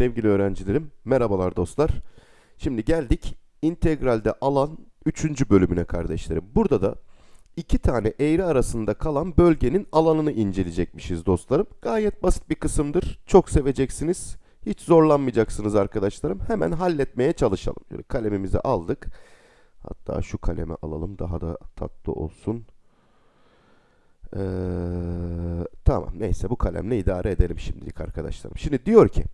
Sevgili öğrencilerim, merhabalar dostlar. Şimdi geldik integralde alan 3. bölümüne kardeşlerim. Burada da iki tane eğri arasında kalan bölgenin alanını inceleyecekmişiz dostlarım. Gayet basit bir kısımdır. Çok seveceksiniz. Hiç zorlanmayacaksınız arkadaşlarım. Hemen halletmeye çalışalım. Şöyle kalemimizi aldık. Hatta şu kalemi alalım daha da tatlı olsun. Ee, tamam neyse bu kalemle idare edelim şimdilik arkadaşlarım. Şimdi diyor ki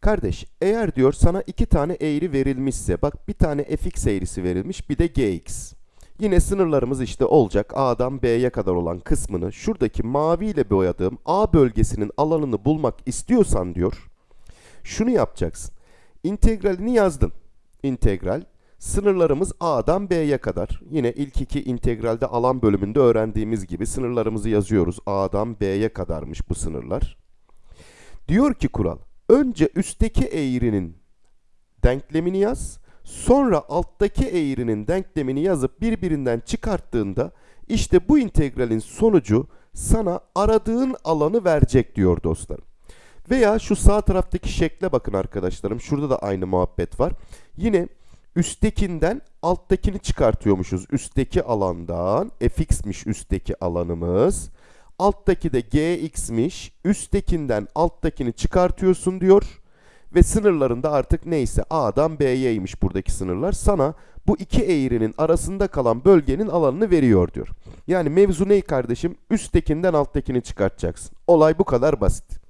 kardeş eğer diyor sana iki tane eğri verilmişse bak bir tane fx eğrisi verilmiş bir de gx. Yine sınırlarımız işte olacak A'dan B'ye kadar olan kısmını şuradaki maviyle boyadığım A bölgesinin alanını bulmak istiyorsan diyor şunu yapacaksın. İntegralini yazdın. İntegral Sınırlarımız A'dan B'ye kadar. Yine ilk iki integralde alan bölümünde öğrendiğimiz gibi sınırlarımızı yazıyoruz. A'dan B'ye kadarmış bu sınırlar. Diyor ki kural, önce üstteki eğrinin denklemini yaz, sonra alttaki eğrinin denklemini yazıp birbirinden çıkarttığında işte bu integralin sonucu sana aradığın alanı verecek diyor dostlarım. Veya şu sağ taraftaki şekle bakın arkadaşlarım. Şurada da aynı muhabbet var. Yine üsttekinden alttakini çıkartıyormuşuz. Üstteki alandan fx'miş üstteki alanımız. Alttaki de gx'miş. Üsttekinden alttakini çıkartıyorsun diyor. Ve sınırlarında artık neyse A'dan B'yeymiş buradaki sınırlar. Sana bu iki eğrinin arasında kalan bölgenin alanını veriyor diyor. Yani mevzu ne kardeşim? Üsttekinden alttakini çıkartacaksın. Olay bu kadar basit.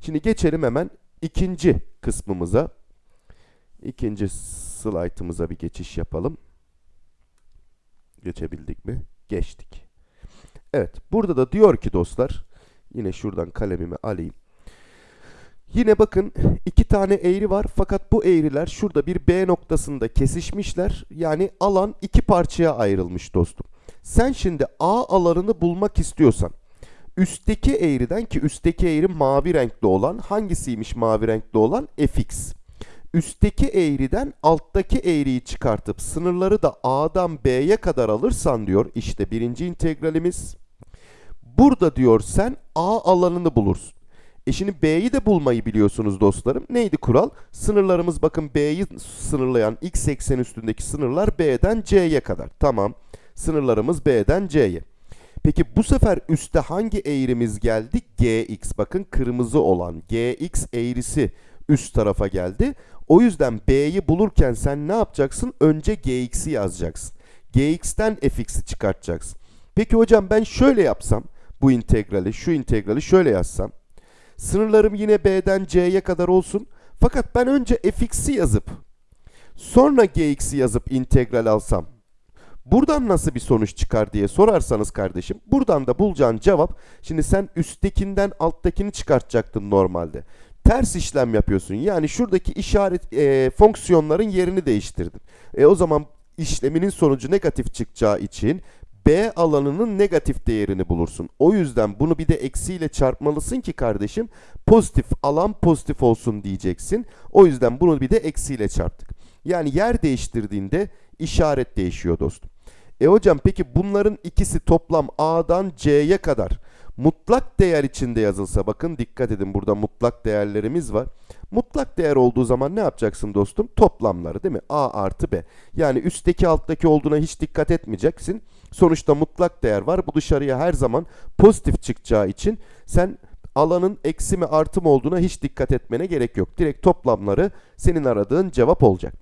Şimdi geçelim hemen ikinci kısmımıza. İkinci slaytımıza bir geçiş yapalım. Geçebildik mi? Geçtik. Evet, burada da diyor ki dostlar, yine şuradan kalemimi alayım. Yine bakın iki tane eğri var fakat bu eğriler şurada bir B noktasında kesişmişler. Yani alan iki parçaya ayrılmış dostum. Sen şimdi A alanını bulmak istiyorsan üstteki eğriden ki üstteki eğri mavi renkli olan hangisiymiş mavi renkli olan fx üstteki eğriden alttaki eğriyi çıkartıp sınırları da A'dan B'ye kadar alırsan diyor işte birinci integralimiz. Burada diyor sen A alanını bulursun. E şimdi B'yi de bulmayı biliyorsunuz dostlarım. Neydi kural? Sınırlarımız bakın B'yi sınırlayan x eksen üstündeki sınırlar B'den C'ye kadar. Tamam. Sınırlarımız B'den C'ye. Peki bu sefer üstte hangi eğrimiz geldi? Gx. Bakın kırmızı olan Gx eğrisi üst tarafa geldi. O yüzden B'yi bulurken sen ne yapacaksın? Önce Gx'i yazacaksın. Gx'ten fx'i çıkartacaksın. Peki hocam ben şöyle yapsam bu integrali, şu integrali şöyle yazsam. Sınırlarım yine B'den C'ye kadar olsun. Fakat ben önce fx'i yazıp sonra Gx'i yazıp integral alsam Buradan nasıl bir sonuç çıkar diye sorarsanız kardeşim, buradan da bulacağın cevap, şimdi sen üsttekinden alttakini çıkartacaktın normalde ters işlem yapıyorsun. Yani şuradaki işaret e, fonksiyonların yerini değiştirdin. E o zaman işleminin sonucu negatif çıkacağı için B alanının negatif değerini bulursun. O yüzden bunu bir de eksiyle çarpmalısın ki kardeşim pozitif alan pozitif olsun diyeceksin. O yüzden bunu bir de eksiyle çarptık. Yani yer değiştirdiğinde işaret değişiyor dostum. E hocam peki bunların ikisi toplam A'dan C'ye kadar mutlak değer içinde yazılsa bakın dikkat edin burada mutlak değerlerimiz var. Mutlak değer olduğu zaman ne yapacaksın dostum? Toplamları değil mi? A artı B. Yani üstteki alttaki olduğuna hiç dikkat etmeyeceksin. Sonuçta mutlak değer var. Bu dışarıya her zaman pozitif çıkacağı için sen alanın eksi mi artı mı olduğuna hiç dikkat etmene gerek yok. Direkt toplamları senin aradığın cevap olacak.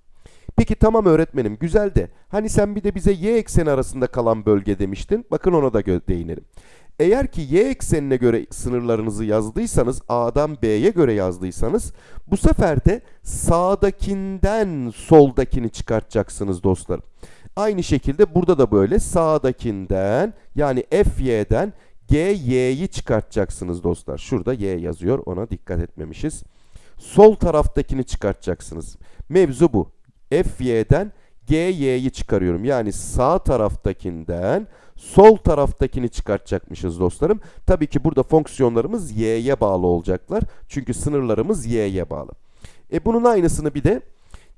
Peki tamam öğretmenim güzel de hani sen bir de bize y ekseni arasında kalan bölge demiştin. Bakın ona da değinelim. Eğer ki y eksenine göre sınırlarınızı yazdıysanız A'dan B'ye göre yazdıysanız bu sefer de sağdakinden soldakini çıkartacaksınız dostlarım. Aynı şekilde burada da böyle sağdakinden yani fy'den gy'yi çıkartacaksınız dostlar. Şurada y yazıyor ona dikkat etmemişiz. Sol taraftakini çıkartacaksınız. Mevzu bu. fy'den gy'yi çıkarıyorum. Yani sağ taraftakinden sol taraftakini çıkartacakmışız dostlarım. Tabii ki burada fonksiyonlarımız y'ye bağlı olacaklar. Çünkü sınırlarımız y'ye bağlı. E bunun aynısını bir de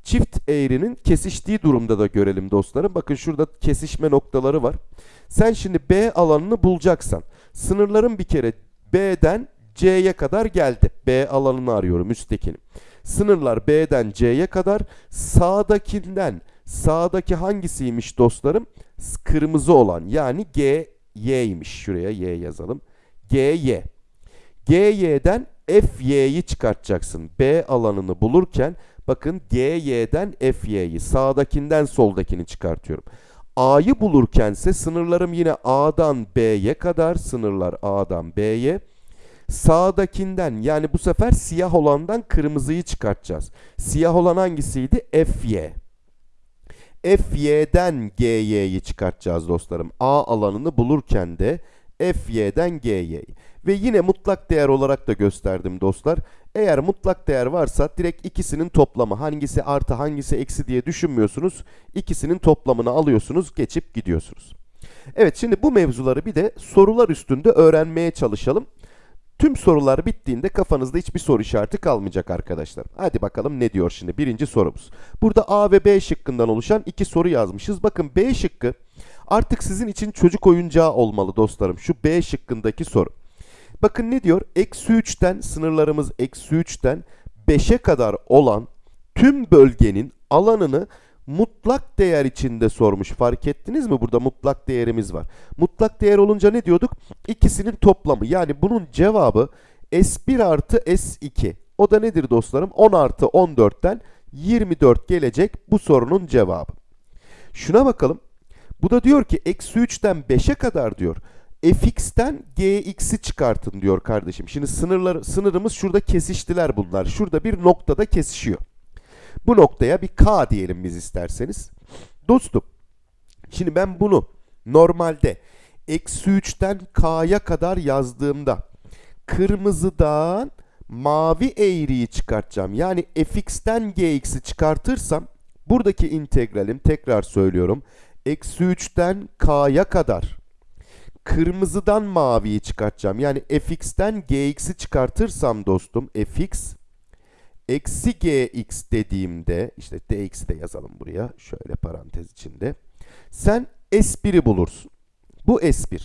çift eğrinin kesiştiği durumda da görelim dostlarım. Bakın şurada kesişme noktaları var. Sen şimdi B alanını bulacaksan sınırların bir kere B'den C'ye kadar geldi. B alanını arıyorum üsttekini. Sınırlar B'den C'ye kadar sağdakinden sağdaki hangisiymiş dostlarım? Kırmızı olan yani G Y'ymiş. Şuraya Y yazalım. G Y. G Y'den F Y'yi çıkartacaksın. B alanını bulurken bakın G Y'den F Y'yi sağdakinden soldakini çıkartıyorum. A'yı bulurkense sınırlarım yine A'dan B'ye kadar sınırlar A'dan B'ye. Sağdakinden yani bu sefer siyah olandan kırmızıyı çıkartacağız. Siyah olan hangisiydi? FY. FY'den GY'yi çıkartacağız dostlarım. A alanını bulurken de FY'den GY'yi. Ve yine mutlak değer olarak da gösterdim dostlar. Eğer mutlak değer varsa direkt ikisinin toplamı hangisi artı hangisi eksi diye düşünmüyorsunuz. İkisinin toplamını alıyorsunuz geçip gidiyorsunuz. Evet şimdi bu mevzuları bir de sorular üstünde öğrenmeye çalışalım. Tüm sorular bittiğinde kafanızda hiçbir soru işareti kalmayacak arkadaşlar. Hadi bakalım ne diyor şimdi birinci sorumuz. Burada A ve B şıkkından oluşan iki soru yazmışız. Bakın B şıkkı artık sizin için çocuk oyuncağı olmalı dostlarım. Şu B şıkkındaki soru. Bakın ne diyor? Eksi 3'ten sınırlarımız eksi 3'ten 5'e kadar olan tüm bölgenin alanını mutlak değer içinde sormuş. Fark ettiniz mi? Burada mutlak değerimiz var. Mutlak değer olunca ne diyorduk? İkisinin toplamı. Yani bunun cevabı S1 artı S2. O da nedir dostlarım? 10 artı 14'ten 24 gelecek bu sorunun cevabı. Şuna bakalım. Bu da diyor ki eksi 3'ten 5'e kadar diyor. Fx'ten gx'i çıkartın diyor kardeşim. Şimdi sınırlar, sınırımız şurada kesiştiler bunlar. Şurada bir noktada kesişiyor. Bu noktaya bir k diyelim biz isterseniz. Dostum, şimdi ben bunu normalde eksi 3'ten k'ya kadar yazdığımda kırmızıdan mavi eğriyi çıkartacağım. Yani fx'ten gx'i çıkartırsam buradaki integralim tekrar söylüyorum. Eksi 3'ten k'ya kadar kırmızıdan maviyi çıkartacağım. Yani fx'ten gx'i çıkartırsam dostum fx eksi gx dediğimde işte dx'i de yazalım buraya şöyle parantez içinde. Sen s1'i bulursun. Bu s1.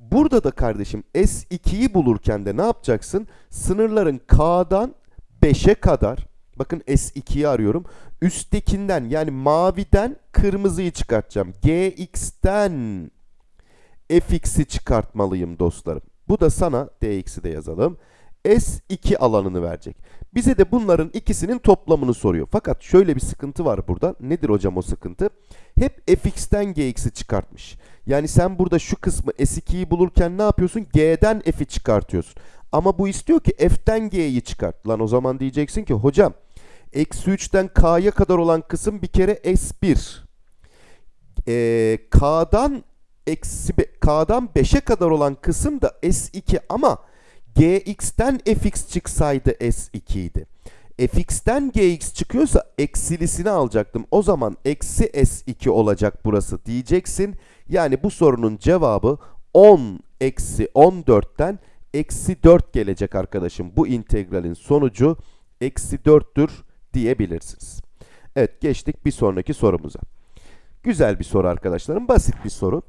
Burada da kardeşim s2'yi bulurken de ne yapacaksın? Sınırların k'dan 5'e kadar bakın s2'yi arıyorum. Üsttekinden yani maviden kırmızıyı çıkartacağım. gx'ten fx'i çıkartmalıyım dostlarım. Bu da sana dx'i de yazalım. S2 alanını verecek. Bize de bunların ikisinin toplamını soruyor. Fakat şöyle bir sıkıntı var burada. Nedir hocam o sıkıntı? Hep fx'ten gx'i çıkartmış. Yani sen burada şu kısmı S2'yi bulurken ne yapıyorsun? G'den f'i çıkartıyorsun. Ama bu istiyor ki f'ten g'yi çıkart. Lan o zaman diyeceksin ki hocam eksi 3'ten k'ya kadar olan kısım bir kere S1. Ee, k'dan eksi k'dan 5'e kadar olan kısım da S2 ama gx'ten fx çıksaydı s2 idi. fx'ten gx çıkıyorsa eksilisini alacaktım. O zaman eksi s2 olacak burası diyeceksin. Yani bu sorunun cevabı 10 eksi 14'ten eksi 4 gelecek arkadaşım. Bu integralin sonucu eksi 4'tür diyebilirsiniz. Evet geçtik bir sonraki sorumuza. Güzel bir soru arkadaşlarım. Basit bir soru.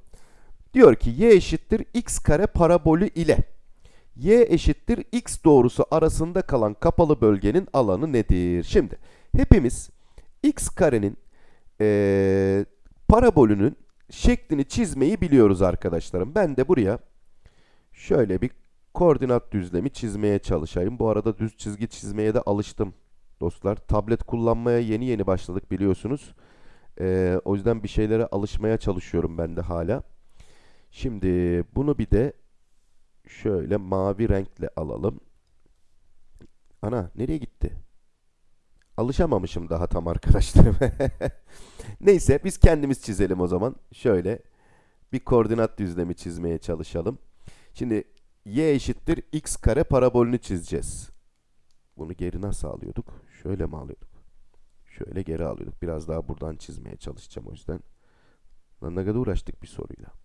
Diyor ki y eşittir x kare parabolü ile y eşittir x doğrusu arasında kalan kapalı bölgenin alanı nedir? Şimdi hepimiz x karenin eee parabolünün şeklini çizmeyi biliyoruz arkadaşlarım. Ben de buraya şöyle bir koordinat düzlemi çizmeye çalışayım. Bu arada düz çizgi çizmeye de alıştım dostlar. Tablet kullanmaya yeni yeni başladık biliyorsunuz. Eee, o yüzden bir şeylere alışmaya çalışıyorum ben de hala. Şimdi bunu bir de şöyle mavi renkle alalım. Ana nereye gitti? Alışamamışım daha tam arkadaşlarım. Neyse biz kendimiz çizelim o zaman. Şöyle bir koordinat düzlemi çizmeye çalışalım. Şimdi y eşittir x kare parabolünü çizeceğiz. Bunu geri nasıl alıyorduk? Şöyle mi alıyorduk? Şöyle geri alıyorduk. Biraz daha buradan çizmeye çalışacağım o yüzden. Lan ne kadar uğraştık bir soruyla.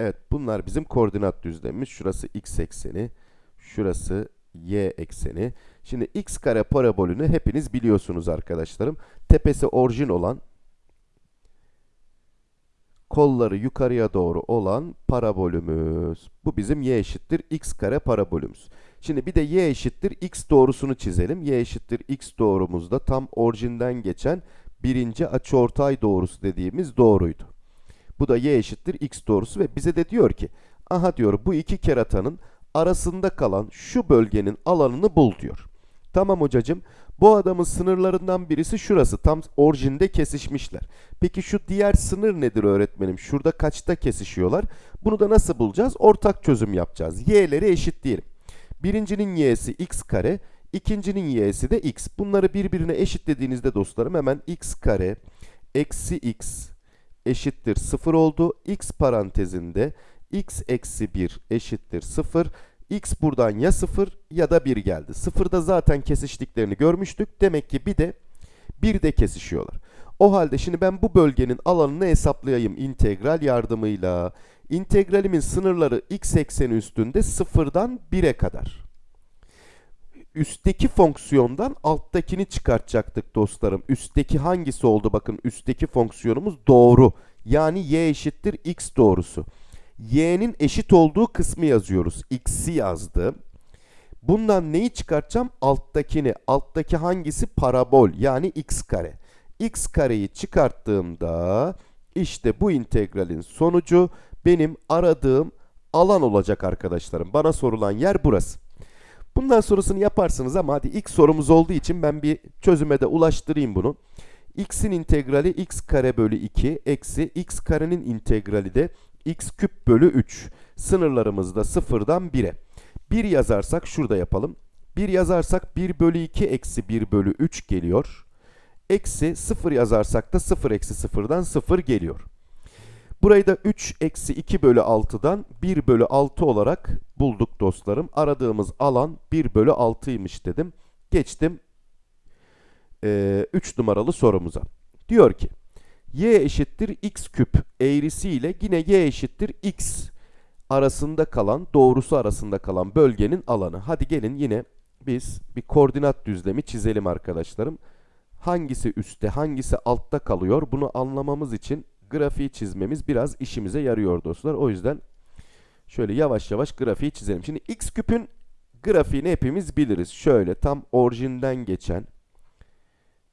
Evet bunlar bizim koordinat düzlemimiz. Şurası x ekseni, şurası y ekseni. Şimdi x kare parabolünü hepiniz biliyorsunuz arkadaşlarım. Tepesi orijin olan kolları yukarıya doğru olan parabolümüz. Bu bizim y eşittir x kare parabolümüz. Şimdi bir de y eşittir x doğrusunu çizelim. y eşittir x doğrumuzda tam orijinden geçen birinci açıortay doğrusu dediğimiz doğruydu. Bu da y eşittir x doğrusu ve bize de diyor ki aha diyor bu iki keratanın arasında kalan şu bölgenin alanını bul diyor. Tamam hocacığım bu adamın sınırlarından birisi şurası tam orijinde kesişmişler. Peki şu diğer sınır nedir öğretmenim? Şurada kaçta kesişiyorlar? Bunu da nasıl bulacağız? Ortak çözüm yapacağız. Y'leri eşitleyelim. Birincinin y'si x kare, ikincinin y'si de x. Bunları birbirine eşitlediğinizde dostlarım hemen x kare eksi x eşittir 0 oldu. x parantezinde x eksi 1 eşittir 0. x buradan ya 0 ya da 1 geldi. 0'da zaten kesiştiklerini görmüştük. Demek ki bir de 1 de kesişiyorlar. O halde şimdi ben bu bölgenin alanını hesaplayayım integral yardımıyla. İntegralimin sınırları x ekseni üstünde 0'dan 1'e kadar. Üstteki fonksiyondan alttakini çıkartacaktık dostlarım. Üstteki hangisi oldu? Bakın üstteki fonksiyonumuz doğru. Yani y eşittir x doğrusu. y'nin eşit olduğu kısmı yazıyoruz. x'i yazdım. Bundan neyi çıkartacağım? Alttakini. Alttaki hangisi? Parabol yani x kare. x kareyi çıkarttığımda işte bu integralin sonucu benim aradığım alan olacak arkadaşlarım. Bana sorulan yer burası. Bundan sonrasını yaparsınız ama hadi ilk sorumuz olduğu için ben bir çözüme de ulaştırayım bunu. x'in integrali x kare bölü 2 eksi x karenin integrali de x küp bölü 3. Sınırlarımız da 0'dan 1'e. 1 yazarsak şurada yapalım. 1 yazarsak 1 bölü 2 eksi 1 bölü 3 geliyor. Eksi 0 yazarsak da 0 eksi 0'dan 0 geliyor. Burayı da 3 eksi 2 bölü 6'dan 1 bölü 6 olarak bulduk dostlarım. Aradığımız alan 1 bölü 6'ymış dedim. Geçtim 3 numaralı sorumuza. Diyor ki y eşittir x küp eğrisiyle yine y eşittir x arasında kalan, doğrusu arasında kalan bölgenin alanı. Hadi gelin yine biz bir koordinat düzlemi çizelim arkadaşlarım. Hangisi üstte, hangisi altta kalıyor bunu anlamamız için grafiği çizmemiz biraz işimize yarıyor dostlar. O yüzden şöyle yavaş yavaş grafiği çizelim. Şimdi x küpün grafiğini hepimiz biliriz. Şöyle tam orijinden geçen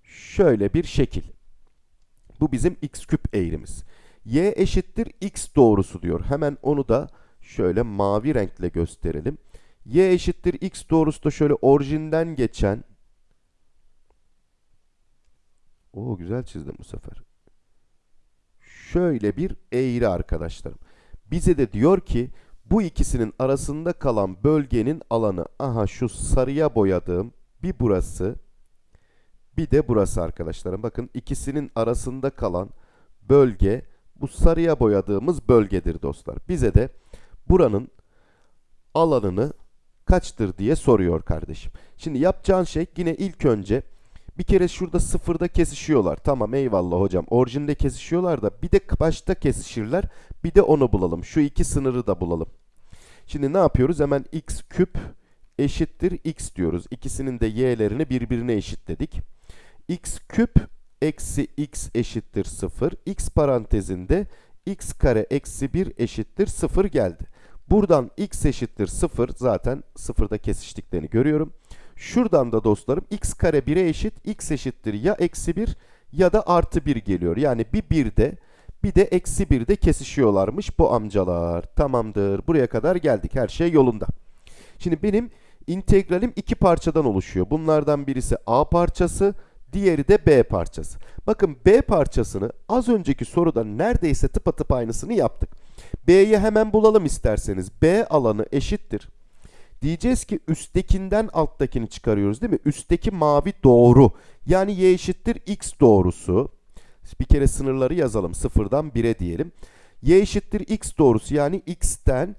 şöyle bir şekil. Bu bizim x küp eğrimiz. y eşittir x doğrusu diyor. Hemen onu da şöyle mavi renkle gösterelim. y eşittir x doğrusu da şöyle orijinden geçen o güzel çizdim bu sefer şöyle bir eğri arkadaşlarım. Bize de diyor ki bu ikisinin arasında kalan bölgenin alanı aha şu sarıya boyadığım bir burası bir de burası arkadaşlarım. Bakın ikisinin arasında kalan bölge bu sarıya boyadığımız bölgedir dostlar. Bize de buranın alanını kaçtır diye soruyor kardeşim. Şimdi yapacağın şey yine ilk önce bir kere şurada sıfırda kesişiyorlar. Tamam eyvallah hocam. Orijinde kesişiyorlar da bir de başta kesişirler. Bir de onu bulalım. Şu iki sınırı da bulalım. Şimdi ne yapıyoruz? Hemen x küp eşittir x diyoruz. İkisinin de y'lerini birbirine eşitledik. x küp eksi x eşittir 0. x parantezinde x kare eksi 1 eşittir 0 geldi. Buradan x eşittir 0 zaten sıfırda kesiştiklerini görüyorum. Şuradan da dostlarım x kare 1'e eşit x eşittir ya eksi 1 ya da artı 1 geliyor. Yani bir 1'de bir de eksi 1'de kesişiyorlarmış bu amcalar. Tamamdır. Buraya kadar geldik. Her şey yolunda. Şimdi benim integralim iki parçadan oluşuyor. Bunlardan birisi a parçası, diğeri de b parçası. Bakın b parçasını az önceki soruda neredeyse tıpatıp aynısını yaptık. b'yi hemen bulalım isterseniz. b alanı eşittir. Diyeceğiz ki üsttekinden alttakini çıkarıyoruz değil mi? Üstteki mavi doğru. Yani y eşittir x doğrusu. Bir kere sınırları yazalım. Sıfırdan 1'e diyelim. y eşittir x doğrusu yani x'ten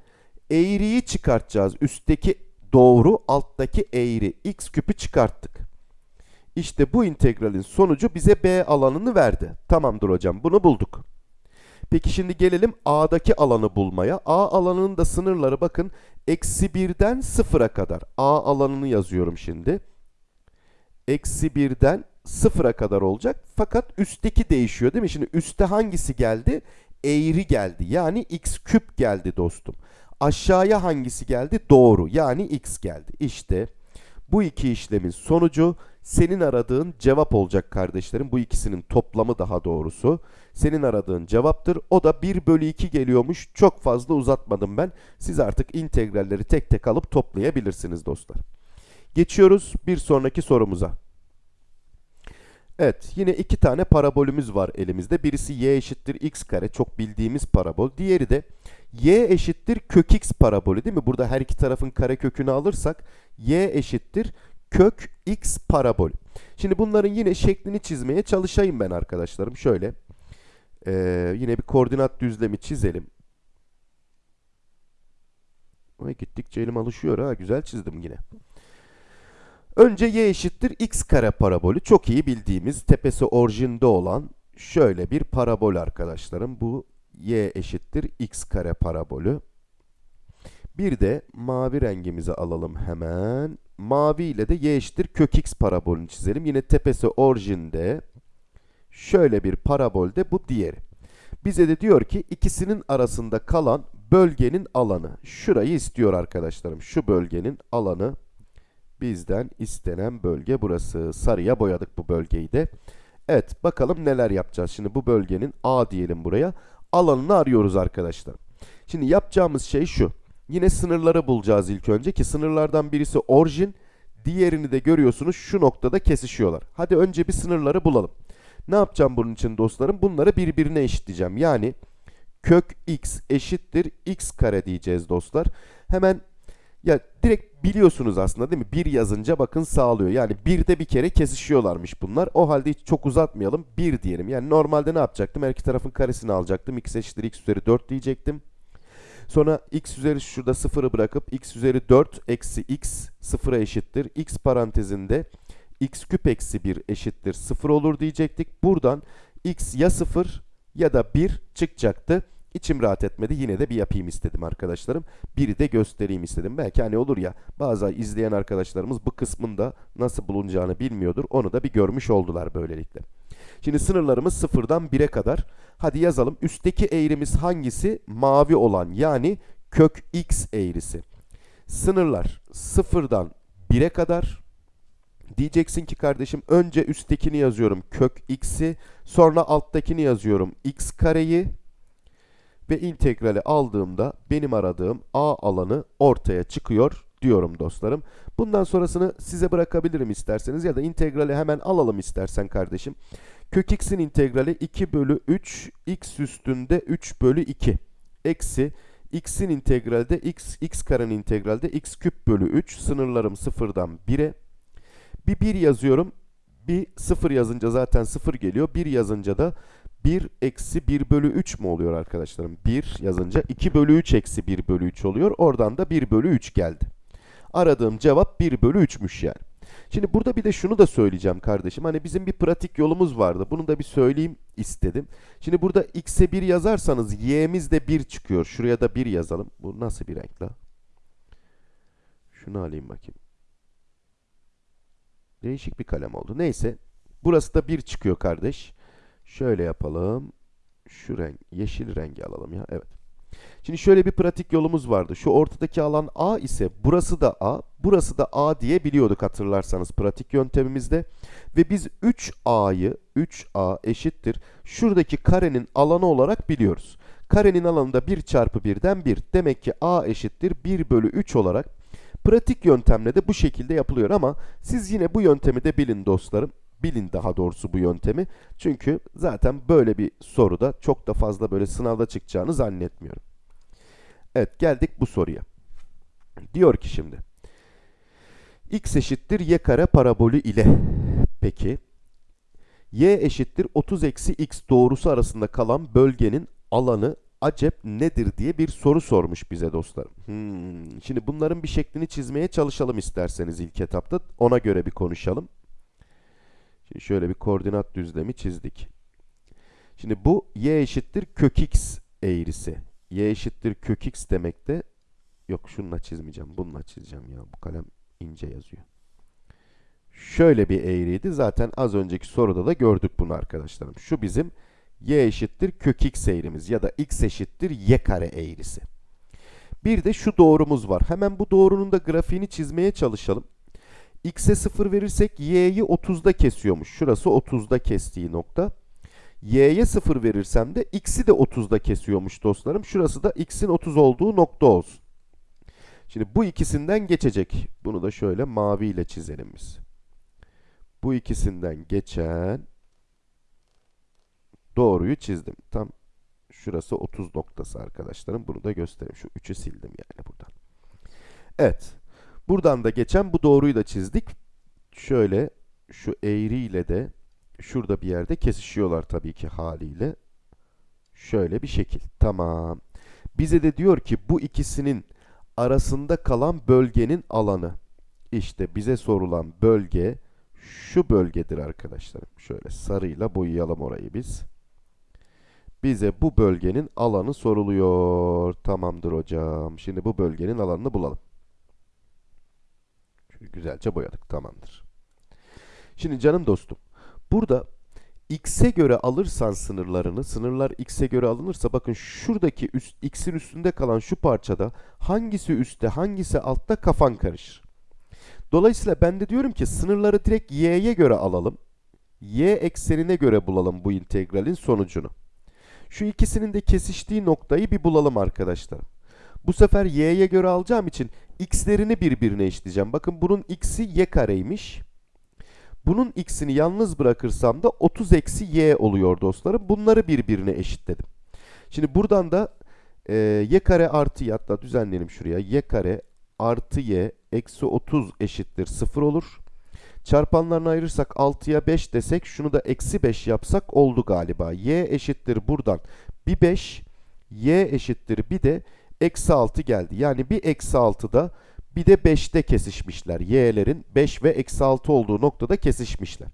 eğriyi çıkartacağız. Üstteki doğru, alttaki eğri. x küpü çıkarttık. İşte bu integralin sonucu bize b alanını verdi. Tamamdır hocam bunu bulduk. Peki şimdi gelelim A'daki alanı bulmaya. A alanının da sınırları bakın eksi 1'den 0'a kadar. A alanını yazıyorum şimdi. Eksi 1'den 0'a kadar olacak. Fakat üstteki değişiyor değil mi? Şimdi üstte hangisi geldi? eğri geldi. Yani x küp geldi dostum. Aşağıya hangisi geldi? Doğru. Yani x geldi. İşte bu iki işlemin sonucu senin aradığın cevap olacak kardeşlerim. Bu ikisinin toplamı daha doğrusu. Senin aradığın cevaptır. O da 1 bölü 2 geliyormuş. Çok fazla uzatmadım ben. Siz artık integralleri tek tek alıp toplayabilirsiniz dostlar. Geçiyoruz bir sonraki sorumuza. Evet yine iki tane parabolümüz var elimizde. Birisi y eşittir x kare çok bildiğimiz parabol. Diğeri de y eşittir kök x parabolü değil mi? Burada her iki tarafın kare kökünü alırsak y eşittir kök x parabol. Şimdi bunların yine şeklini çizmeye çalışayım ben arkadaşlarım. Şöyle ee, yine bir koordinat düzlemi çizelim. Ay gittikçe elim alışıyor ha. Güzel çizdim yine. Önce y eşittir x kare parabolü. Çok iyi bildiğimiz tepesi orijinde olan şöyle bir parabol arkadaşlarım. Bu y eşittir x kare parabolü. Bir de mavi rengimizi alalım hemen. Mavi ile de y eşittir kök x parabolünü çizelim. Yine tepesi orijinde şöyle bir parabolde bu diğeri. Bize de diyor ki ikisinin arasında kalan bölgenin alanı. Şurayı istiyor arkadaşlarım. Şu bölgenin alanı bizden istenen bölge burası. Sarıya boyadık bu bölgeyi de. Evet bakalım neler yapacağız. Şimdi bu bölgenin A diyelim buraya. Alanını arıyoruz arkadaşlar. Şimdi yapacağımız şey şu. Yine sınırları bulacağız ilk önce ki sınırlardan birisi orijin. Diğerini de görüyorsunuz şu noktada kesişiyorlar. Hadi önce bir sınırları bulalım. Ne yapacağım bunun için dostlarım? Bunları birbirine eşitleyeceğim. Yani kök x eşittir x kare diyeceğiz dostlar. Hemen ya direkt biliyorsunuz aslında değil mi? Bir yazınca bakın sağlıyor. Yani bir de bir kere kesişiyorlarmış bunlar. O halde hiç çok uzatmayalım. Bir diyelim. Yani normalde ne yapacaktım? Her iki tarafın karesini alacaktım. x eşittir x üzeri 4 diyecektim. Sonra x üzeri şurada sıfırı bırakıp x üzeri 4 eksi x sıfıra eşittir. x parantezinde x küp eksi 1 eşittir 0 olur diyecektik. Buradan x ya 0 ya da 1 çıkacaktı. İçim rahat etmedi. Yine de bir yapayım istedim arkadaşlarım. Biri de göstereyim istedim. Belki hani olur ya bazı izleyen arkadaşlarımız bu kısmında nasıl bulunacağını bilmiyordur. Onu da bir görmüş oldular böylelikle. Şimdi sınırlarımız sıfırdan 1'e kadar. Hadi yazalım. Üstteki eğrimiz hangisi? Mavi olan yani kök x eğrisi. Sınırlar sıfırdan 1'e kadar. Diyeceksin ki kardeşim önce üsttekini yazıyorum kök x'i sonra alttakini yazıyorum x kareyi ve integrali aldığımda benim aradığım a alanı ortaya çıkıyor diyorum dostlarım. Bundan sonrasını size bırakabilirim isterseniz ya da integrali hemen alalım istersen kardeşim. Kök x'in integrali 2 bölü 3 x üstünde 3 bölü 2 eksi x'in integrali de x, x karenin integrali de x küp bölü 3 sınırlarım sıfırdan 1'e bir 1 yazıyorum bir 0 yazınca zaten 0 geliyor 1 yazınca da 1 eksi 1 bölü 3 mü oluyor arkadaşlarım? 1 yazınca 2 bölü 3 eksi 1 bölü 3 oluyor. Oradan da 1 bölü 3 geldi. Aradığım cevap 1 bölü 3'müş yani. Şimdi burada bir de şunu da söyleyeceğim kardeşim. Hani bizim bir pratik yolumuz vardı. Bunu da bir söyleyeyim istedim. Şimdi burada x'e 1 yazarsanız y'miz de 1 çıkıyor. Şuraya da 1 yazalım. Bu nasıl bir renk la? Şunu alayım bakayım. Değişik bir kalem oldu. Neyse. Burası da 1 çıkıyor kardeş. Şöyle yapalım. Şu renk, yeşil rengi alalım ya. Evet. Şimdi şöyle bir pratik yolumuz vardı. Şu ortadaki alan A ise burası da A, burası da A diye biliyorduk hatırlarsanız pratik yöntemimizde. Ve biz 3A'yı 3A eşittir. Şuradaki karenin alanı olarak biliyoruz. Karenin alanı da 1 çarpı 1'den 1. Demek ki A eşittir 1 bölü 3 olarak pratik yöntemle de bu şekilde yapılıyor ama siz yine bu yöntemi de bilin dostlarım bilin daha doğrusu bu yöntemi. Çünkü zaten böyle bir soruda çok da fazla böyle sınavda çıkacağını zannetmiyorum. Evet geldik bu soruya. Diyor ki şimdi. x eşittir y kare parabolü ile. Peki. y eşittir 30 eksi x doğrusu arasında kalan bölgenin alanı acep nedir diye bir soru sormuş bize dostlarım. Hmm. Şimdi bunların bir şeklini çizmeye çalışalım isterseniz ilk etapta. Ona göre bir konuşalım. Şimdi şöyle bir koordinat düzlemi çizdik. Şimdi bu y eşittir kök x eğrisi. y eşittir kök x demek de yok şununla çizmeyeceğim. Bununla çizeceğim ya. Bu kalem ince yazıyor. Şöyle bir eğriydi. Zaten az önceki soruda da gördük bunu arkadaşlarım. Şu bizim y eşittir kök x eğrimiz ya da x eşittir y kare eğrisi. Bir de şu doğrumuz var. Hemen bu doğrunun da grafiğini çizmeye çalışalım. x'e 0 verirsek y'yi 30'da kesiyormuş. Şurası 30'da kestiği nokta. y'ye 0 verirsem de x'i de 30'da kesiyormuş dostlarım. Şurası da x'in 30 olduğu nokta olsun. Şimdi bu ikisinden geçecek. Bunu da şöyle maviyle çizelim biz. Bu ikisinden geçen doğruyu çizdim. Tam şurası 30 noktası arkadaşlarım. Bunu da göstereyim. Şu 3'ü sildim yani buradan. Evet. Buradan da geçen bu doğruyu da çizdik. Şöyle şu eğriyle de şurada bir yerde kesişiyorlar tabii ki haliyle. Şöyle bir şekil. Tamam. Bize de diyor ki bu ikisinin arasında kalan bölgenin alanı. İşte bize sorulan bölge şu bölgedir arkadaşlarım. Şöyle sarıyla boyayalım orayı biz. Bize bu bölgenin alanı soruluyor. Tamamdır hocam. Şimdi bu bölgenin alanını bulalım. Şöyle güzelce boyadık. Tamamdır. Şimdi canım dostum. Burada x'e göre alırsan sınırlarını, sınırlar x'e göre alınırsa bakın şuradaki üst, x'in üstünde kalan şu parçada hangisi üstte hangisi altta kafan karışır. Dolayısıyla ben de diyorum ki sınırları direkt y'ye göre alalım. y eksenine göre bulalım bu integralin sonucunu. Şu ikisinin de kesiştiği noktayı bir bulalım arkadaşlar. Bu sefer y'ye göre alacağım için x'lerini birbirine eşitleyeceğim. Bakın bunun x'i y kareymiş. Bunun x'ini yalnız bırakırsam da 30 eksi y oluyor dostlarım. Bunları birbirine eşitledim. Şimdi buradan da e, y kare artı y hatta düzenleyelim şuraya. y kare artı y eksi 30 eşittir 0 olur. Çarpanlarını ayırırsak 6'ya 5 desek şunu da eksi 5 yapsak oldu galiba. y eşittir buradan bir 5 y eşittir bir de eksi 6 geldi. Yani bir eksi 6'da bir de 5'te kesişmişler. Y'lerin 5 ve eksi 6 olduğu noktada kesişmişler.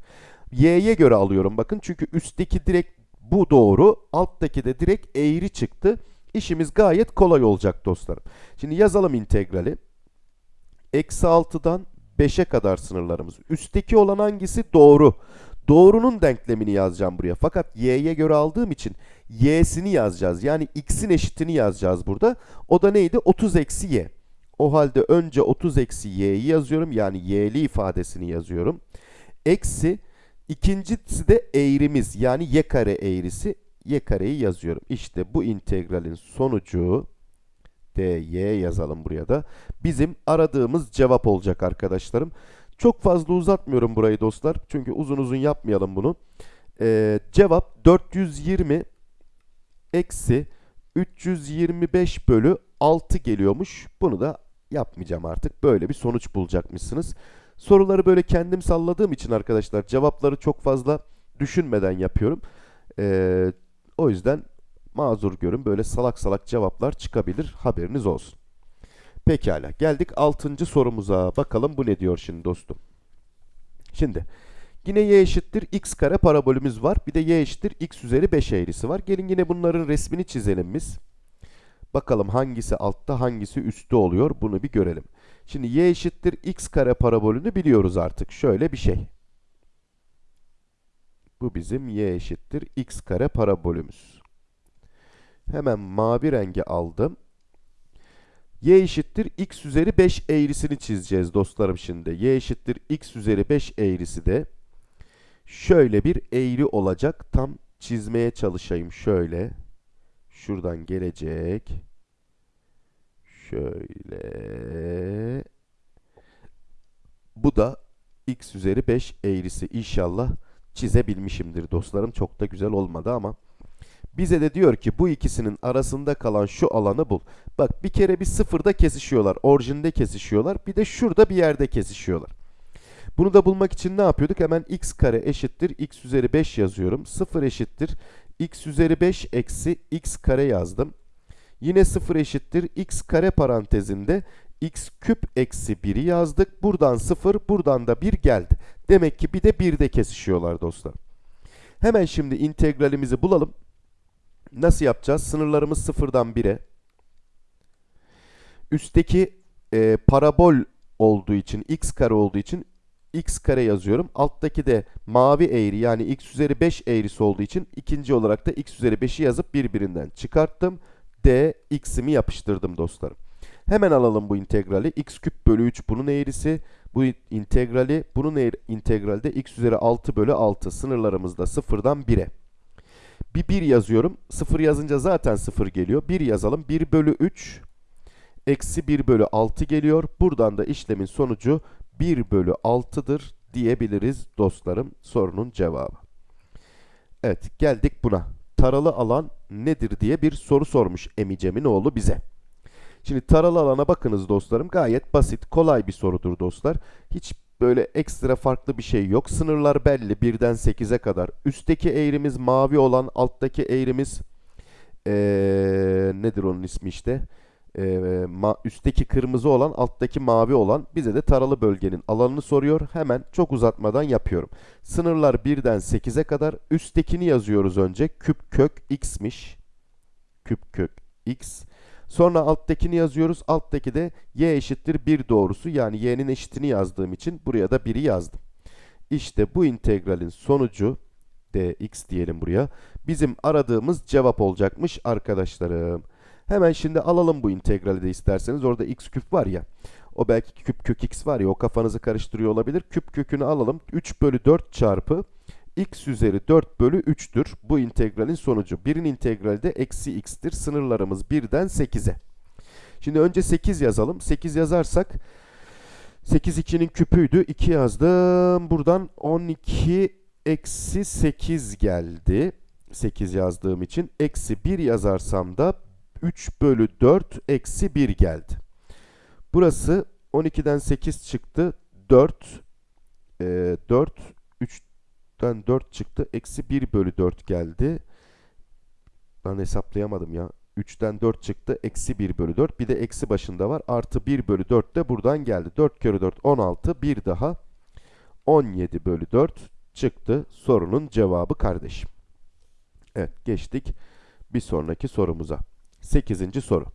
Y'ye göre alıyorum bakın çünkü üstteki direkt bu doğru alttaki de direkt eğri çıktı. İşimiz gayet kolay olacak dostlarım. Şimdi yazalım integrali. Eksi 6'dan 5'e kadar sınırlarımız. Üstteki olan hangisi? Doğru. Doğrunun denklemini yazacağım buraya. Fakat y'ye göre aldığım için y'sini yazacağız. Yani x'in eşitini yazacağız burada. O da neydi? 30 eksi y. O halde önce 30 eksi y'yi yazıyorum. Yani y'li ifadesini yazıyorum. Eksi ikincisi de eğrimiz yani y kare eğrisi. y kareyi yazıyorum. İşte bu integralin sonucu dy yazalım buraya da. Bizim aradığımız cevap olacak arkadaşlarım. Çok fazla uzatmıyorum burayı dostlar. Çünkü uzun uzun yapmayalım bunu. Ee, cevap 420 eksi 325 bölü 6 geliyormuş. Bunu da yapmayacağım artık. Böyle bir sonuç bulacakmışsınız. Soruları böyle kendim salladığım için arkadaşlar cevapları çok fazla düşünmeden yapıyorum. Ee, o yüzden mazur görün böyle salak salak cevaplar çıkabilir. Haberiniz olsun. Pekala geldik 6. sorumuza. Bakalım bu ne diyor şimdi dostum. Şimdi yine y eşittir x kare parabolümüz var. Bir de y eşittir x üzeri 5 eğrisi var. Gelin yine bunların resmini çizelim biz. Bakalım hangisi altta hangisi üstte oluyor bunu bir görelim. Şimdi y eşittir x kare parabolünü biliyoruz artık. Şöyle bir şey. Bu bizim y eşittir x kare parabolümüz. Hemen mavi rengi aldım. y eşittir x üzeri 5 eğrisini çizeceğiz dostlarım şimdi. y eşittir x üzeri 5 eğrisi de şöyle bir eğri olacak. Tam çizmeye çalışayım şöyle. Şuradan gelecek. Şöyle. Bu da x üzeri 5 eğrisi. İnşallah çizebilmişimdir dostlarım. Çok da güzel olmadı ama. Bize de diyor ki bu ikisinin arasında kalan şu alanı bul. Bak bir kere bir sıfırda kesişiyorlar. Orijinde kesişiyorlar. Bir de şurada bir yerde kesişiyorlar. Bunu da bulmak için ne yapıyorduk? Hemen x kare eşittir x üzeri 5 yazıyorum. 0 eşittir x üzeri 5 eksi x kare yazdım. Yine 0 eşittir x kare parantezinde x küp eksi 1'i yazdık. Buradan 0, buradan da 1 geldi. Demek ki bir de 1'de kesişiyorlar dostlar. Hemen şimdi integralimizi bulalım. Nasıl yapacağız? Sınırlarımız 0'dan 1'e. Üstteki e, parabol olduğu için, x kare olduğu için x kare yazıyorum. Alttaki de mavi eğri yani x üzeri 5 eğrisi olduğu için ikinci olarak da x üzeri 5'i yazıp birbirinden çıkarttım. d x'imi yapıştırdım dostlarım. Hemen alalım bu integrali. x küp bölü 3 bunun eğrisi. Bu integrali bunun eğri, integralde x üzeri 6 bölü 6 sınırlarımızda sıfırdan 1'e. Bir 1 yazıyorum. 0 yazınca zaten 0 geliyor. 1 yazalım. 1 bölü 3 eksi 1 bölü 6 geliyor. Buradan da işlemin sonucu 1 bölü 6'dır diyebiliriz dostlarım sorunun cevabı. Evet geldik buna. Taralı alan nedir diye bir soru sormuş Emicemin oğlu bize. Şimdi taralı alana bakınız dostlarım. Gayet basit, kolay bir sorudur dostlar. Hiç böyle ekstra farklı bir şey yok. Sınırlar belli 1'den 8'e kadar. Üstteki eğrimiz mavi olan, alttaki eğrimiz ee, nedir onun ismi işte? Ee, ma üstteki kırmızı olan, alttaki mavi olan bize de taralı bölgenin alanını soruyor. Hemen çok uzatmadan yapıyorum. Sınırlar 1'den 8'e kadar. Üsttekini yazıyoruz önce. Küp kök x'miş. Küp kök x. Sonra alttakini yazıyoruz. Alttaki de y eşittir 1 doğrusu. Yani y'nin eşitini yazdığım için buraya da 1'i yazdım. İşte bu integralin sonucu dx diyelim buraya. Bizim aradığımız cevap olacakmış arkadaşlarım. Hemen şimdi alalım bu integrali de isterseniz. Orada x küp var ya. O belki küp kök x var ya o kafanızı karıştırıyor olabilir. Küp kökünü alalım. 3 bölü 4 çarpı x üzeri 4 bölü 3'tür. Bu integralin sonucu. 1'in integrali de eksi x'tir. Sınırlarımız 1'den 8'e. Şimdi önce 8 yazalım. 8 yazarsak 8 2'nin küpüydü. 2 yazdım. Buradan 12 eksi 8 geldi. 8 yazdığım için. Eksi 1 yazarsam da 3 bölü 4 eksi 1 geldi. Burası 12'den 8 çıktı. 4 e, 4 3'ten 4 çıktı. Eksi 1 bölü 4 geldi. Ben hesaplayamadım ya. 3'ten 4 çıktı. Eksi 1 bölü 4. Bir de eksi başında var. Artı 1 bölü 4 de buradan geldi. 4 kere 4 16. Bir daha 17 bölü 4 çıktı. Sorunun cevabı kardeşim. Evet geçtik bir sonraki sorumuza. 8. soru.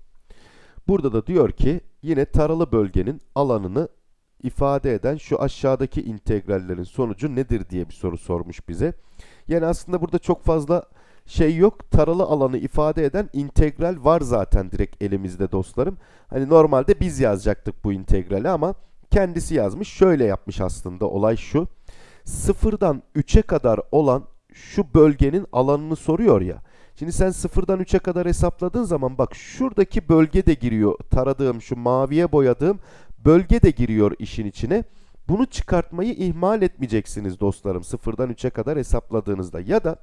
Burada da diyor ki yine taralı bölgenin alanını ifade eden şu aşağıdaki integrallerin sonucu nedir diye bir soru sormuş bize. Yani aslında burada çok fazla şey yok. Taralı alanı ifade eden integral var zaten direkt elimizde dostlarım. Hani normalde biz yazacaktık bu integrali ama kendisi yazmış. Şöyle yapmış aslında olay şu. Sıfırdan 3'e kadar olan şu bölgenin alanını soruyor ya. Şimdi sen sıfırdan 3'e kadar hesapladığın zaman bak şuradaki bölge de giriyor. Taradığım şu maviye boyadığım bölge de giriyor işin içine. Bunu çıkartmayı ihmal etmeyeceksiniz dostlarım sıfırdan 3'e kadar hesapladığınızda. Ya da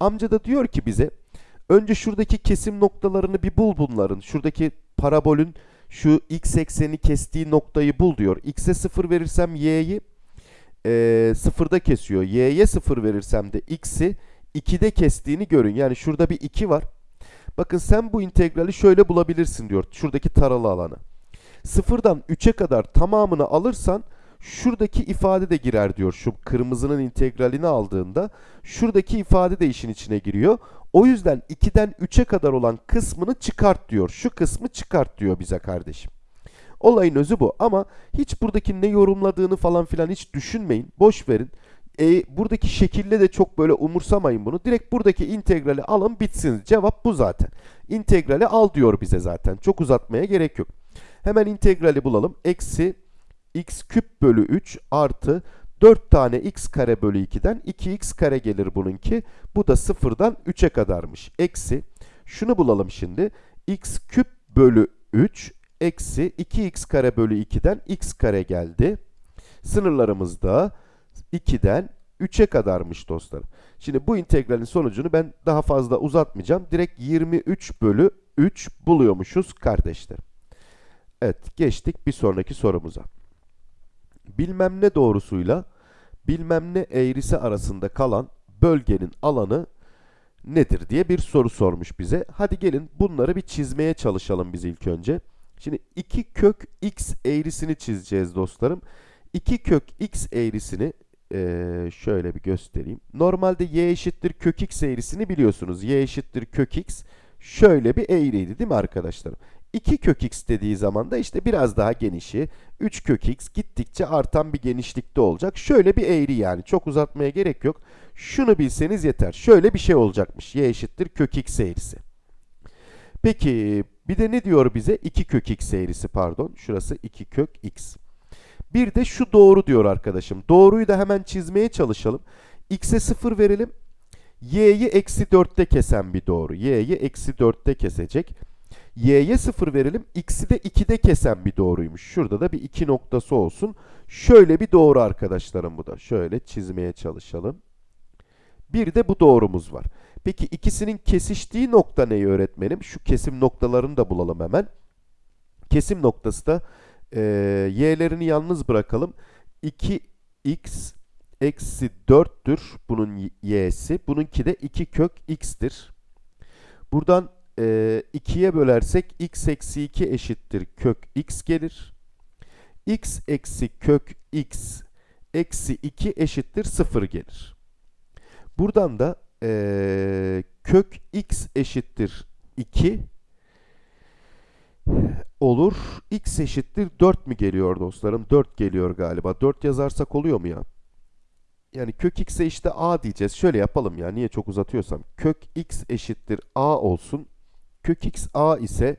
amca da diyor ki bize önce şuradaki kesim noktalarını bir bul bunların. Şuradaki parabolün şu x ekseni kestiği noktayı bul diyor. x'e 0 verirsem y'yi e, sıfırda kesiyor. y'ye 0 verirsem de x'i 2'de kestiğini görün. Yani şurada bir 2 var. Bakın sen bu integrali şöyle bulabilirsin diyor. Şuradaki taralı alanı. Sıfırdan 3'e kadar tamamını alırsan şuradaki ifade de girer diyor. Şu kırmızının integralini aldığında şuradaki ifade de işin içine giriyor. O yüzden 2'den 3'e kadar olan kısmını çıkart diyor. Şu kısmı çıkart diyor bize kardeşim. Olayın özü bu ama hiç buradaki ne yorumladığını falan filan hiç düşünmeyin. Boş verin. E, buradaki şekille de çok böyle umursamayın bunu. Direkt buradaki integrali alın bitsin. Cevap bu zaten. İntegrali al diyor bize zaten. Çok uzatmaya gerek yok. Hemen integrali bulalım. Eksi x küp bölü 3 artı 4 tane x kare bölü 2'den 2x kare gelir bununki. Bu da sıfırdan 3'e kadarmış. Eksi şunu bulalım şimdi. x küp bölü 3 eksi 2x kare bölü 2'den x kare geldi. Sınırlarımız da 2'den 3'e kadarmış dostlarım. Şimdi bu integralin sonucunu ben daha fazla uzatmayacağım. Direkt 23 bölü 3 buluyormuşuz kardeşlerim. Evet geçtik bir sonraki sorumuza. Bilmem ne doğrusuyla bilmem ne eğrisi arasında kalan bölgenin alanı nedir diye bir soru sormuş bize. Hadi gelin bunları bir çizmeye çalışalım biz ilk önce. Şimdi 2 kök x eğrisini çizeceğiz dostlarım. 2 kök x eğrisini ee, şöyle bir göstereyim. Normalde y eşittir kök x eğrisini biliyorsunuz. y eşittir kök x. şöyle bir eğriydi değil mi arkadaşlarım? 2 kök x dediği zaman da işte biraz daha genişi 3 kök x gittikçe artan bir genişlikte olacak. Şöyle bir eğri yani çok uzatmaya gerek yok. Şunu bilseniz yeter. Şöyle bir şey olacakmış. y eşittir kök x eğrisi. Peki bir de ne diyor bize? 2 kök x eğrisi pardon. Şurası 2 kök x. Bir de şu doğru diyor arkadaşım. Doğruyu da hemen çizmeye çalışalım. x'e 0 verelim. y'yi eksi 4'te kesen bir doğru. y'yi eksi 4'te kesecek. Y'ye 0 verelim. x'i de 2'de kesen bir doğruymuş. Şurada da bir 2 noktası olsun. Şöyle bir doğru arkadaşlarım bu da. Şöyle çizmeye çalışalım. Bir de bu doğrumuz var. Peki ikisinin kesiştiği nokta neyi öğretmenim? Şu kesim noktalarını da bulalım hemen. Kesim noktası da e, y'lerini yalnız bırakalım. 2x eksi 4'tür bunun y'si. Bununki de 2 kök x'tir. Buradan e, 2'ye bölersek x eksi 2 eşittir kök x gelir. x eksi kök x eksi 2 eşittir 0 gelir. Buradan da e, kök x eşittir 2 olur. x eşittir 4 mü geliyor dostlarım? 4 geliyor galiba. 4 yazarsak oluyor mu ya? Yani kök x'e işte a diyeceğiz. Şöyle yapalım ya. Niye çok uzatıyorsam. Kök x eşittir a olsun. Kök x a ise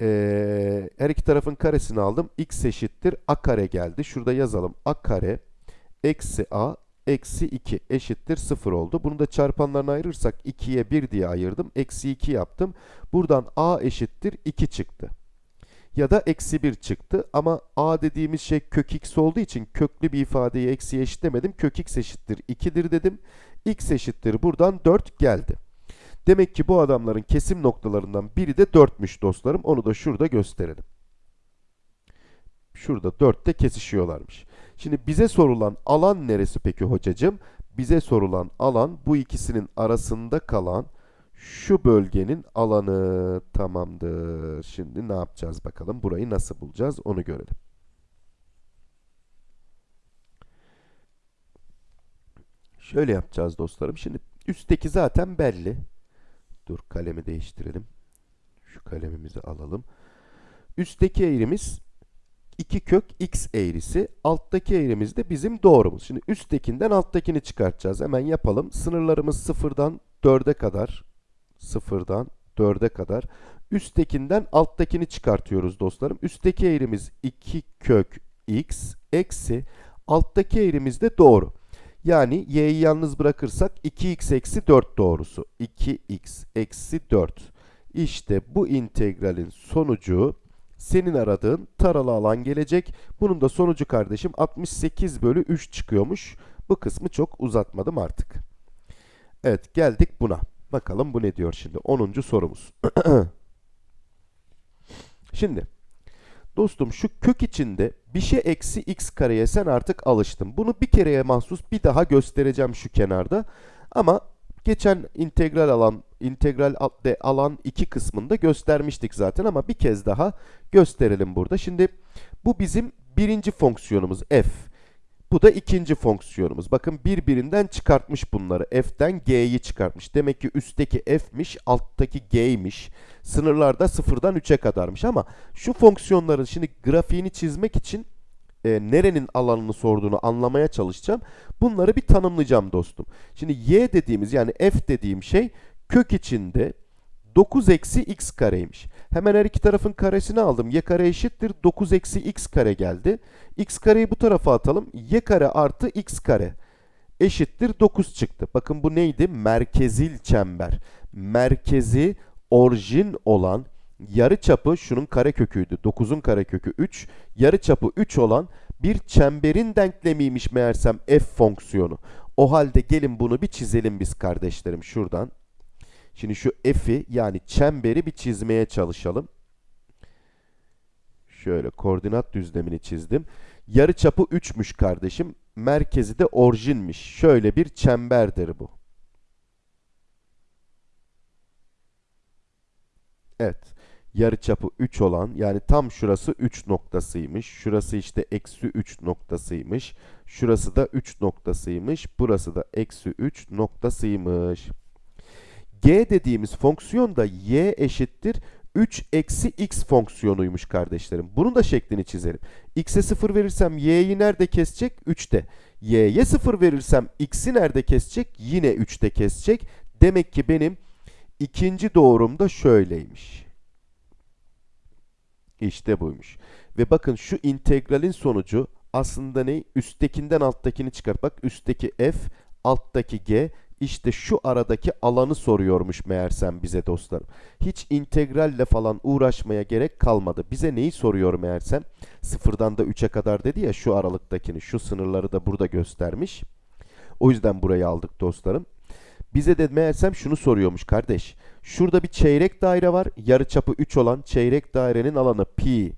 ee, her iki tarafın karesini aldım. x eşittir a kare geldi. Şurada yazalım. a kare eksi a eksi 2 eşittir 0 oldu. Bunu da çarpanlarına ayırırsak 2'ye 1 diye ayırdım. Eksi 2 yaptım. Buradan a eşittir 2 çıktı. Ya da eksi 1 çıktı. Ama a dediğimiz şey kök x olduğu için köklü bir ifadeyi eksiye eşitlemedim. Kök x eşittir 2'dir dedim. x eşittir buradan 4 geldi. Demek ki bu adamların kesim noktalarından biri de 4'müş dostlarım. Onu da şurada gösterelim. Şurada 4'te kesişiyorlarmış. Şimdi bize sorulan alan neresi peki hocacığım? Bize sorulan alan bu ikisinin arasında kalan şu bölgenin alanı tamamdır. Şimdi ne yapacağız bakalım? Burayı nasıl bulacağız? Onu görelim. Şöyle yapacağız dostlarım. Şimdi üstteki zaten belli. Dur kalemi değiştirelim. Şu kalemimizi alalım. Üstteki eğrimiz 2 kök x eğrisi. Alttaki eğrimiz de bizim doğrumuz. Şimdi üsttekinden alttakini çıkartacağız. Hemen yapalım. Sınırlarımız sıfırdan 4'e kadar. Sıfırdan 4'e kadar. Üsttekinden alttakini çıkartıyoruz dostlarım. Üstteki eğrimiz 2 kök x eksi alttaki eğrimiz de doğru. Yani y'yi yalnız bırakırsak 2x eksi 4 doğrusu. 2x eksi 4. İşte bu integralin sonucu senin aradığın taralı alan gelecek. Bunun da sonucu kardeşim 68 bölü 3 çıkıyormuş. Bu kısmı çok uzatmadım artık. Evet geldik buna. Bakalım bu ne diyor şimdi. 10. sorumuz. şimdi dostum şu kök içinde bir şey eksi x kareye sen artık alıştın. Bunu bir kereye mahsus bir daha göstereceğim şu kenarda. Ama geçen integral alan integral de alan 2 kısmında göstermiştik zaten ama bir kez daha gösterelim burada. Şimdi bu bizim birinci fonksiyonumuz f. Bu da ikinci fonksiyonumuz. Bakın birbirinden çıkartmış bunları. F'den G'yi çıkartmış. Demek ki üstteki F'miş, alttaki G'ymiş. Sınırlarda sıfırdan 3'e kadarmış ama şu fonksiyonların şimdi grafiğini çizmek için e, nerenin alanını sorduğunu anlamaya çalışacağım. Bunları bir tanımlayacağım dostum. Şimdi y dediğimiz yani f dediğim şey kök içinde 9 eksi x kareymiş. Hemen her iki tarafın karesini aldım. y kare eşittir 9 eksi x kare geldi. x kareyi bu tarafa atalım. y kare artı x kare eşittir 9 çıktı. Bakın bu neydi? Merkezil çember. Merkezi orijin olan yarı çapı şunun kareköküydü. 9'un karekökü 3. Yarı çapı 3 olan bir çemberin denklemiymiş meğersem f fonksiyonu. O halde gelin bunu bir çizelim biz kardeşlerim şuradan. Şimdi şu f'i yani çemberi bir çizmeye çalışalım. Şöyle koordinat düzlemini çizdim. Yarı çapı 3'müş kardeşim. Merkezi de orijinmiş. Şöyle bir çemberdir bu. Evet. Yarı çapı 3 olan yani tam şurası 3 noktasıymış. Şurası işte eksi 3 noktasıymış. Şurası da 3 noktasıymış. Burası da eksi 3 noktasıymış. G dediğimiz fonksiyon da y eşittir 3 eksi x fonksiyonuymuş kardeşlerim. Bunun da şeklini çizelim. x'e 0 verirsem y'yi nerede kesecek? 3'te. y'ye 0 verirsem x'i nerede kesecek? Yine 3'te kesecek. Demek ki benim ikinci doğrum da şöyleymiş. İşte buymuş. Ve bakın şu integralin sonucu aslında ne? Üsttekinden alttakini çıkart. Bak üstteki f, alttaki g. İşte şu aradaki alanı soruyormuş meğersem bize dostlarım. Hiç integralle falan uğraşmaya gerek kalmadı. Bize neyi soruyor meğersem? Sıfırdan da 3'e kadar dedi ya şu aralıktakini. Şu sınırları da burada göstermiş. O yüzden burayı aldık dostlarım. Bize de meğersem şunu soruyormuş kardeş. Şurada bir çeyrek daire var. Yarıçapı 3 olan çeyrek dairenin alanı pi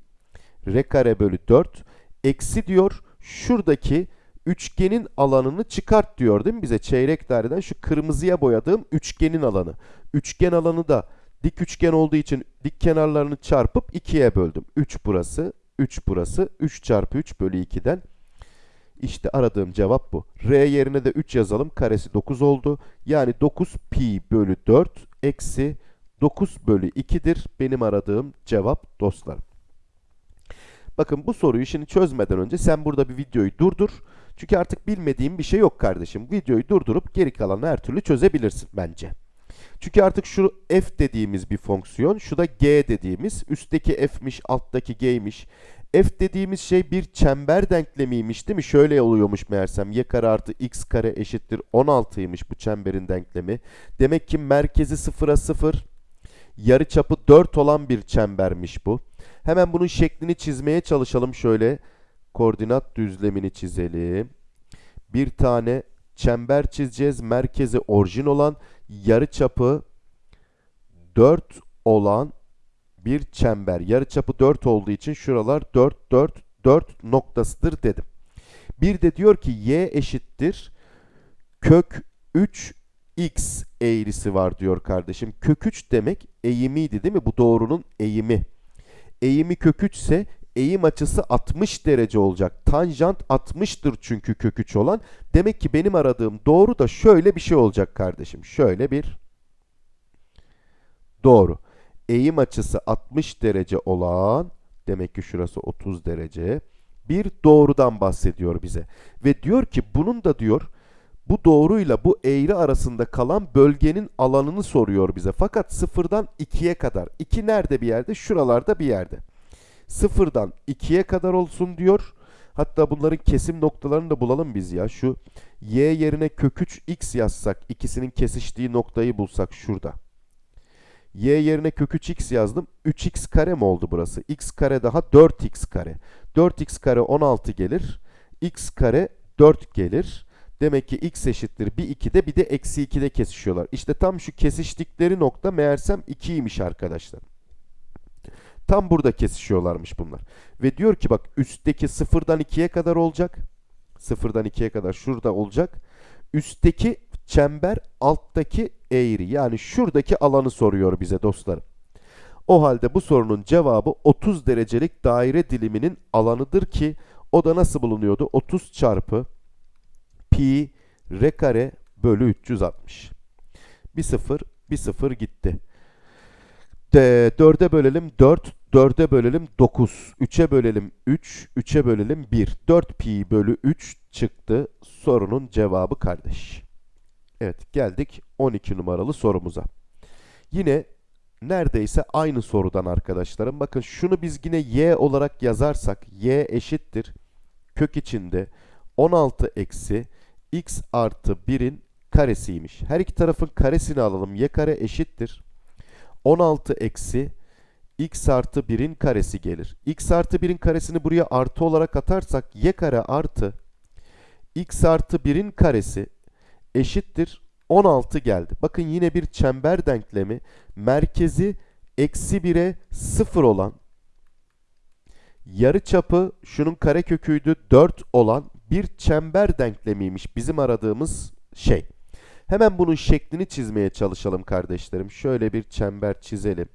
r kare bölü 4. Eksi diyor şuradaki üçgenin alanını çıkart diyor değil mi bize? Çeyrek daireden şu kırmızıya boyadığım üçgenin alanı. Üçgen alanı da dik üçgen olduğu için dik kenarlarını çarpıp 2'ye böldüm. 3 burası, 3 burası. 3 çarpı 3 bölü 2'den. İşte aradığım cevap bu. R yerine de 3 yazalım. Karesi 9 oldu. Yani 9 pi bölü 4 eksi 9 bölü 2'dir benim aradığım cevap dostlarım. Bakın bu soruyu şimdi çözmeden önce sen burada bir videoyu durdur. Çünkü artık bilmediğim bir şey yok kardeşim. Videoyu durdurup geri kalanı her türlü çözebilirsin bence. Çünkü artık şu f dediğimiz bir fonksiyon, şu da g dediğimiz, üstteki f'miş, alttaki g'ymiş. f dediğimiz şey bir çember denklemiymiş değil mi? Şöyle oluyormuş meğersem y kare artı x kare eşittir 16'ymış bu çemberin denklemi. Demek ki merkezi 0'a 0, yarıçapı 4 olan bir çembermiş bu. Hemen bunun şeklini çizmeye çalışalım şöyle. Koordinat düzlemini çizelim. Bir tane çember çizeceğiz. Merkezi orijin olan, yarıçapı 4 olan bir çember. Yarıçapı 4 olduğu için şuralar 4, 4, 4 noktasıdır dedim. Bir de diyor ki y eşittir kök 3 x eğrisi var diyor kardeşim. Kök 3 demek eğimiydi değil mi? Bu doğrunun eğimi. Eğimi kök 3 ise eğim açısı 60 derece olacak. Tanjant 60'tır çünkü kök 3 olan. Demek ki benim aradığım doğru da şöyle bir şey olacak kardeşim. Şöyle bir doğru. Eğim açısı 60 derece olan demek ki şurası 30 derece bir doğrudan bahsediyor bize. Ve diyor ki bunun da diyor bu doğruyla bu eğri arasında kalan bölgenin alanını soruyor bize. Fakat sıfırdan 2'ye kadar. 2 nerede bir yerde? Şuralarda bir yerde. Sıfırdan 2'ye kadar olsun diyor. Hatta bunların kesim noktalarını da bulalım biz ya. Şu y yerine kök 3 x yazsak, ikisinin kesiştiği noktayı bulsak şurada. y yerine kök 3 x yazdım. 3x kare mi oldu burası? x kare daha 4x kare. 4x kare 16 gelir. x kare 4 gelir. Demek ki x eşittir bir 2'de bir de eksi 2'de kesişiyorlar. İşte tam şu kesiştikleri nokta meğersem 2'ymiş arkadaşlar. Tam burada kesişiyorlarmış bunlar. Ve diyor ki bak üstteki sıfırdan 2'ye kadar olacak. Sıfırdan 2'ye kadar şurada olacak. Üstteki çember alttaki eğri yani şuradaki alanı soruyor bize dostlarım. O halde bu sorunun cevabı 30 derecelik daire diliminin alanıdır ki o da nasıl bulunuyordu? 30 çarpı pi r kare bölü 360. Bir sıfır, bir sıfır gitti. De, 4'e bölelim 4, 4'e bölelim 9, 3'e bölelim 3, 3'e bölelim 1. 4 pi bölü 3 çıktı sorunun cevabı kardeş. Evet geldik 12 numaralı sorumuza. Yine neredeyse aynı sorudan arkadaşlarım. Bakın şunu biz yine y olarak yazarsak y eşittir kök içinde 16 eksi x artı 1'in karesiymiş. Her iki tarafın karesini alalım. y kare eşittir. 16 eksi x artı 1'in karesi gelir. x artı 1'in karesini buraya artı olarak atarsak y kare artı x artı 1'in karesi eşittir 16 geldi. Bakın yine bir çember denklemi merkezi eksi 1'e 0 olan yarı çapı şunun kare köküydü 4 olan bir çember denklemiymiş bizim aradığımız şey. Hemen bunun şeklini çizmeye çalışalım kardeşlerim. Şöyle bir çember çizelim.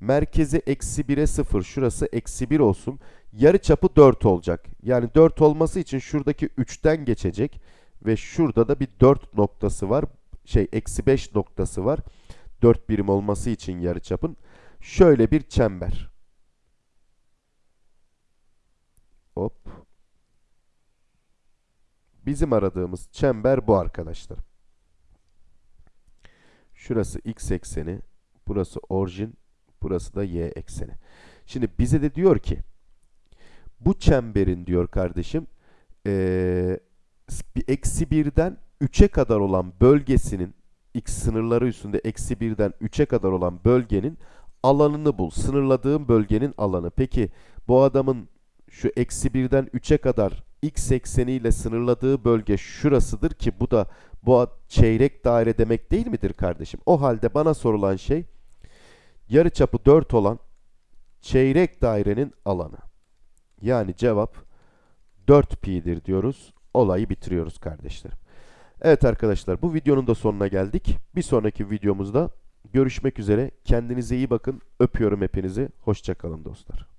Merkezi eksi 1'e 0. Şurası eksi 1 olsun. Yarı çapı 4 olacak. Yani 4 olması için şuradaki 3'ten geçecek. Ve şurada da bir 4 noktası var. şey eksi 5 noktası var. 4 birim olması için yarıçapın. Şöyle bir çember. Hop. Bizim aradığımız çember bu arkadaşlar. Şurası x ekseni, burası orijin, burası da y ekseni. Şimdi bize de diyor ki bu çemberin diyor kardeşim eksi birden 3'e kadar olan bölgesinin x sınırları üstünde eksi birden 3'e kadar olan bölgenin alanını bul. Sınırladığım bölgenin alanı. Peki bu adamın şu eksi birden 3'e kadar x ekseniyle sınırladığı bölge şurasıdır ki bu da bu çeyrek daire demek değil midir kardeşim? O halde bana sorulan şey yarıçapı 4 olan çeyrek dairenin alanı. Yani cevap 4 pi'dir diyoruz. Olayı bitiriyoruz kardeşlerim. Evet arkadaşlar bu videonun da sonuna geldik. Bir sonraki videomuzda görüşmek üzere. Kendinize iyi bakın. Öpüyorum hepinizi. Hoşçakalın dostlar.